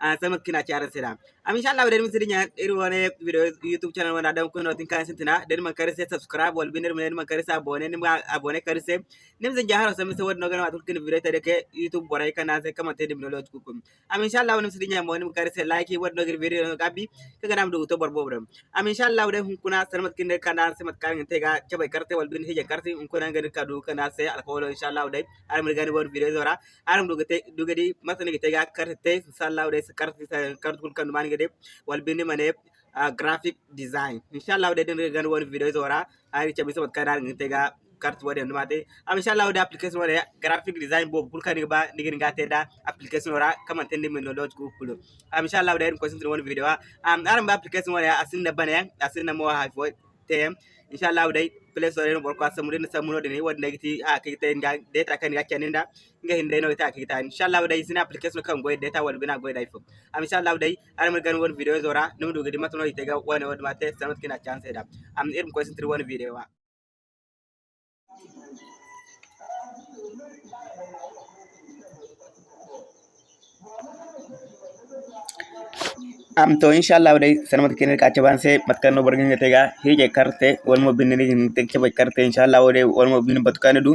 samakkinachaarasiram amishalla bedeni sidinya irwane video youtube channel wana dam kuno tin kan sintina den man karise subscribe wal binir men man karise abone nim abone karise nim zin jaharo sam se wodno gana watul kin video tade ke youtube boray kana se kama tede min loj kukum amishalla wonim sidinya mo nim karise like wodno gir video gabi ke ganam do to borbo bram amishalla wode hun kuna sarmat kin kana se mat kan te ga chabai karte wal bin heje karte un kuna ngani kadu kana se alkawlo inshallah wode aram gani wor video zora aram do gate do gadi masani gate ga karte inshallah wode wadai kartu kartu kan mani gede wal bindi mane graphic design. Inshallah de den gan won video zora ari chabi sobat kadar ga? Kartu wade ndumate am inshallah de application wade graphic design bo kul kan ba nigin ga teda application ora? Kama tende men no dot ku kulu am inshallah de ko sin video am aram ba application wade asin da bane asin na mo ha tem inchallah day play store no borko samude no samunode ne wadde nagiti a kigita nda data kan gakkani nda nga hinde no ta kigita inchallah day sina application kan goy data wal bina goy dai am inchallah day aram gan won video zora no do gidi matno itega wana wad mate sanot kina chance da am irim ko sintri won video wa Thank you. am to inchallah dai sanmat kenir kace ban sai matkanno bargin te ga hije karte wal mo binni ni te ke karte inchallah dai wal mo binni batukane du.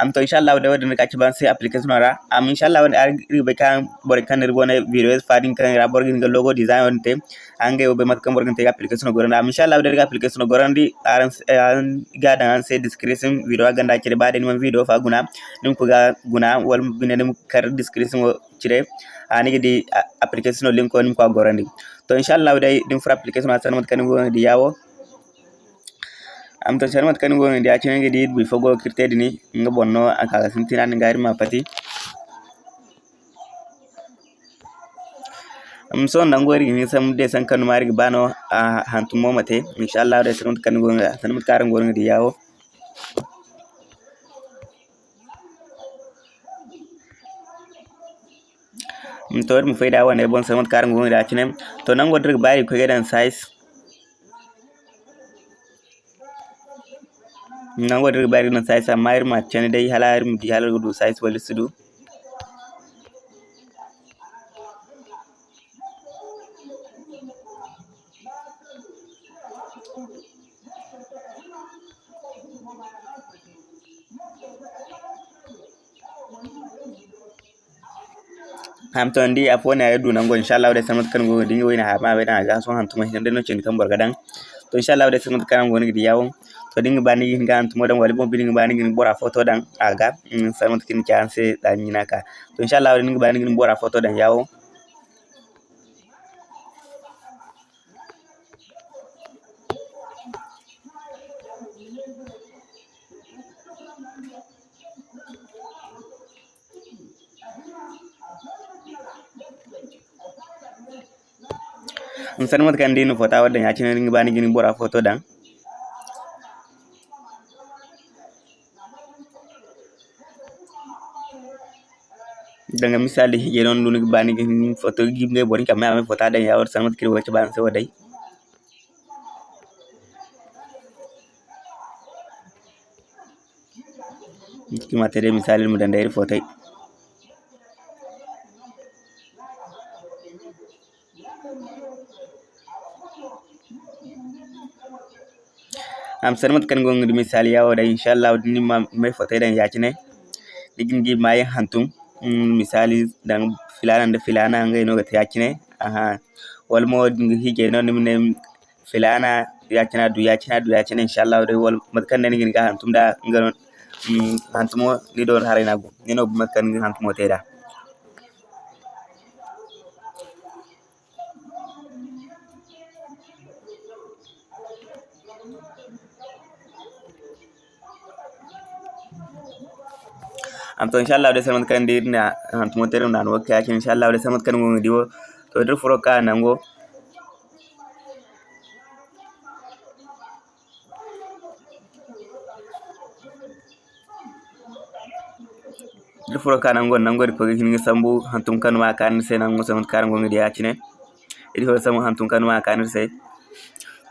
Am to inchallah dai wadin kace ban sai application ara am inchallah dai ar ribe kan borkan ribo na videos fadin kan ra borgin ga logo design on te ange obe matkan borgin te application goran am inchallah dai application goran di aran ga dan sai description video ganda ke ba da ni video fa guna. Nim ku ga guna wal binni kar description cire. Anige di application link on ko gorandi to inshallah dai din fura application ma sanmat kan go di yawo am to sanmat kan go di acin ngi di bi fogo kirte dini nga bonno aka sintina ngari ma pati am so nangori ni sam de san kan mari bano a hantu momate inshallah dai sanmat kan go sanmat karan go di yawo to mu faida wa ne bon sai mut karan gonga da tinem to nan godir bari ko gedan size. Nan godir bari nan size amma irma cene dai halar mu di halar gudu size wal sudu hamton di afo na yadu nango inshallah wada sanmat kan go dingo ina hama be na gaso han tuma hin deno cin kan to inshallah wada sanmat kan go ngidi yawo. To dinga bani gin ga antuma dan wali bon dinga bani gin bora foto mm, dan aga sanmat kin chance dan nyinaka to inshallah wada dinga bani gin bora foto dan yawo. Sanmat kan dinu foto wadda ya cin ringi bani gini bora foto dan dengan misali je non dunu bani gini foto gimbe boni kam ame foto dan ya war sanmat kiri wacha ban se wadai ki materi misali mu dan am sanmat kan gong di misali yawo da inshallah ni ma mai fotai dan yaki ne. Digin gi mai hantum misali dan filana da filana ngai no ga yaki ne. Aha. Wal mo dingi hije no ne filana yaki na du yaki na du yaki ne inshallah da wal matkan ne ngin ga hantum da ngano hantumo ni do harina go ni no matkan ngin hantumo teda तो इंशाल्लाह वडे समत कन दी ना हम तुम तेरे नान वक्त आके इंशाल्लाह वडे समत कन गुंगी दिवो तो इधर फुरो का नंगो इधर फुरो का नंगो नंगो इधर कोई किन्हीं संबु हम तुम कन वा कान से नंगो समत कारण गुंगी दिया चिने इधर समु हम तुम कन वा कान से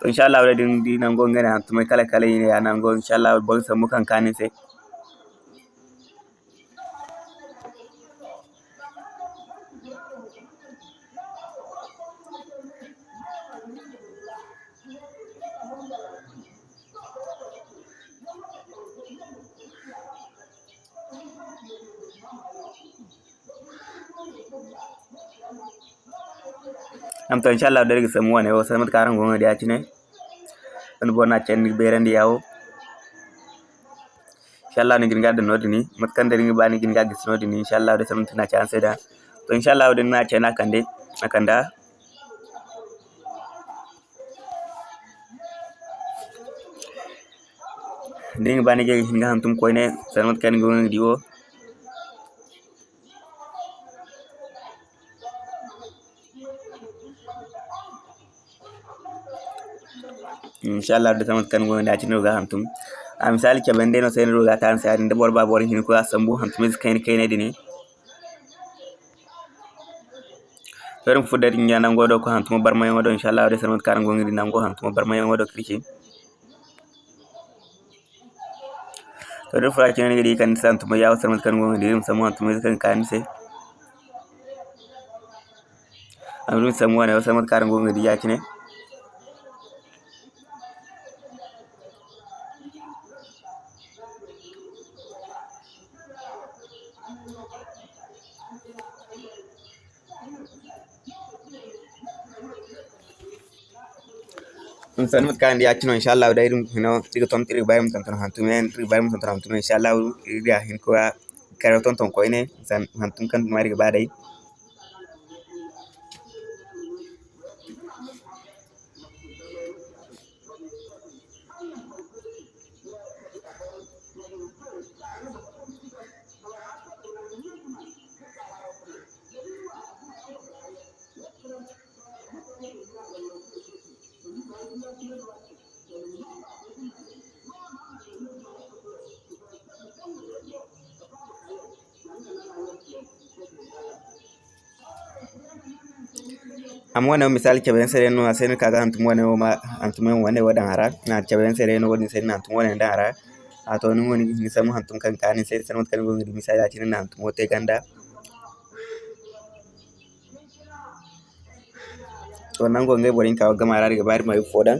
इंशाल्लाह वडे दिन दी नंगो गे ना तुम्हें कले कले ये ना नंगो इंशाल्लाह बहुत समु कं कान से am to inshallah dari samu wane o samat karan gonga dia cine on bona cenni berandi yawo. Inshallah ni ginga dan ni mat kan dari bani ginga gis nodi ni inshallah da samat na chance da. To inshallah da na cena kande nakanda Ding bani ge hinga hantum koine inchallah do tamat kan gondaati noga hantum a misali keɓe ndeno seni roga tan sa nde ɓor ba ɓoren hin koga sambu hantum is kayne kaynede ni ferum fuddati jandango ɗo ko hantumo barmayo ɗo inchallah do tamat kan gonɗi nango hantumo barmayo ɗo kirki to do fura kene gidi kan san tuma yawo sarmat kan gonga dirim samu an tuma kan kan se amru samu an yawo sarmat kan gonga di yakine ಸಣ್ಣ ಕಾಂಡಿ ಆಚಿನ ಇನ್ಶಾಲ್ಲ ಅವ್ರು ಡೈರಿ ಮುಖಿನೋ ಈಗ ತೊಂತ ತಿರುಗಿ ಬಾಯಿ ಮುಖಂತಾನ ಹಂತುಮೆ ತಿರುಗಿ ಬಾಯಿ ಮುಖಂತಾನ ಹಂತುಮೆ ಇನ್ಶಾಲ್ಲ ಅವ್ರು ಈಗ ಹಿಂಕುವ ಕರೆ ತೊಂತ ಕೊಯ್ನೆ ಸಣ್ಣ ಹಂತುಮ್ ಕಂತ ಮಾರಿಗೆ ಬಾರೈ amwana misali chaben sereno asen kaga antumwana o ma antumwana wane wa dangara na chaben sereno woni sen antumwana dangara ato ni woni ni samu antum kan kan sen sen kan woni misali atin na antum wote ganda to nan gonga borin kawa gamara daga bari mai fodan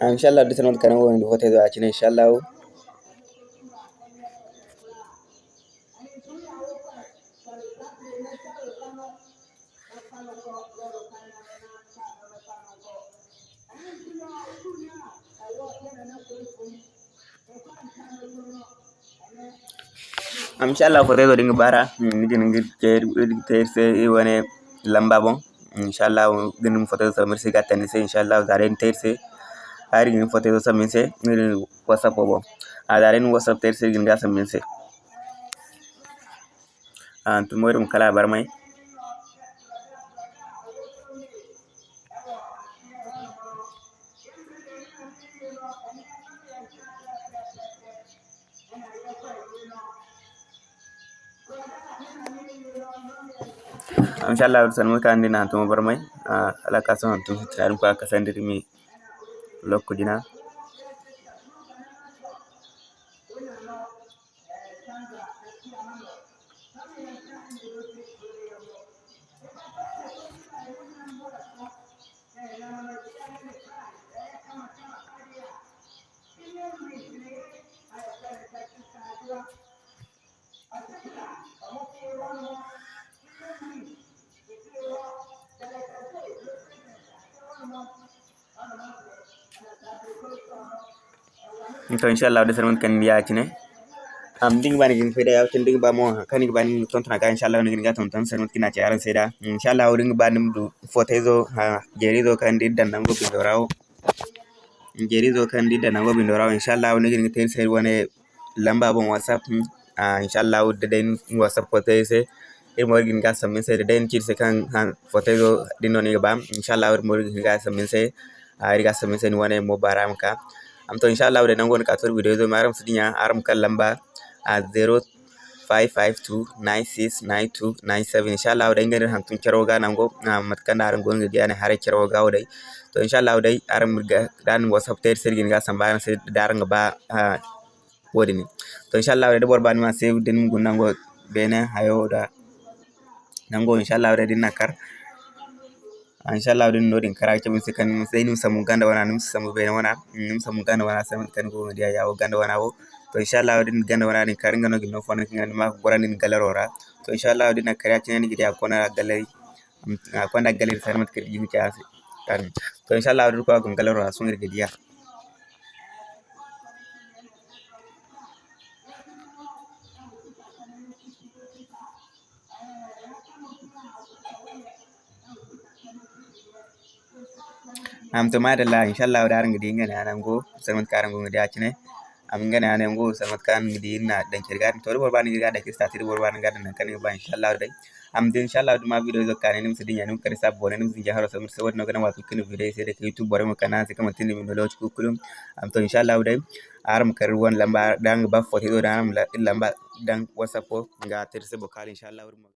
इंशाल्लाह डिसन नोट करेंगे वो बहुत है तो अच्छी नहीं इंशाल्लाह वो इंशाल्लाह फ़ोटो तो रिंग बारा नीचे निकल चेयर चेयर से ये वाले लंबा बों इंशाल्लाह दिन फतेह समर से का तनिसे इंशाल्लाह गारे तेर से arin fote do saminse ngel whatsapp bo adarin whatsapp ter sirgin ga saminse an tumorum kala barmai inshallah san muka andi na tumo barmai ala kasan tun tsarin ka kasan dirmi লক্ষ dinner तो inshallah wadde sere men kan yacine am ndin bani gin fede yaw tin ndin ba mo kan gin bani ton tana ka inshallah ngin ga ton tan sere men kina ci aran seda inshallah wadde ngin bani du fotezo ha jerizo kan di dandan go bindorawo jerizo kan di dandan go bindorawo inshallah wadde ngin ter sere wone lamba bon whatsapp inshallah wadde den whatsapp foteze ir morgin ga samin sai da cir sai kan han fotai do dinon ga bam inshallah ir morgin ga samin sai ir ga samin sai ni wane mo baram ka am to inshallah de nango ka tor video zo maram sidinya aram kan lamba a 0552969297 inshallah dai ngani hantun kero ga nango matkanda aran gonga diane hare kero ga wadai to inshallah dai aran murga dan whatsapp ter sergin ga sambana se daranga ba wodini. To inshallah dai bor bani ma save den ngun nango bene hayo da nango. Inshallah dai dinna kar Ah, inshallah ɗum noɗin karaje min si kañum sey num samu ganda wona num samu bene wona num samu ganda wona sam kan go ndiya yawo ganda wana wo. To inshallah ɗin ganda wona ɗin kare ngano gil no fon ngani ma goranin galarora to inshallah ɗin na karaje nani gidi akona galari akona galari sarmat kadi yimi kaasi to inshallah ɗin ko akon galarora sungir gidiya dan kirga to bor ban gidi da kista tir bor ban gadan nan kan ba inshallah dai. Am din inshallah duma video zo kan nim sidin yanum kare sab bone nim jaharo sam sai wadno gana wato kin video sai da youtube bore mo kana sai kama tin min lo ku kulum am to inshallah dai aram kar won lamba dan ba foti do dan lamba dan whatsapp ga tir sai bokal inshallah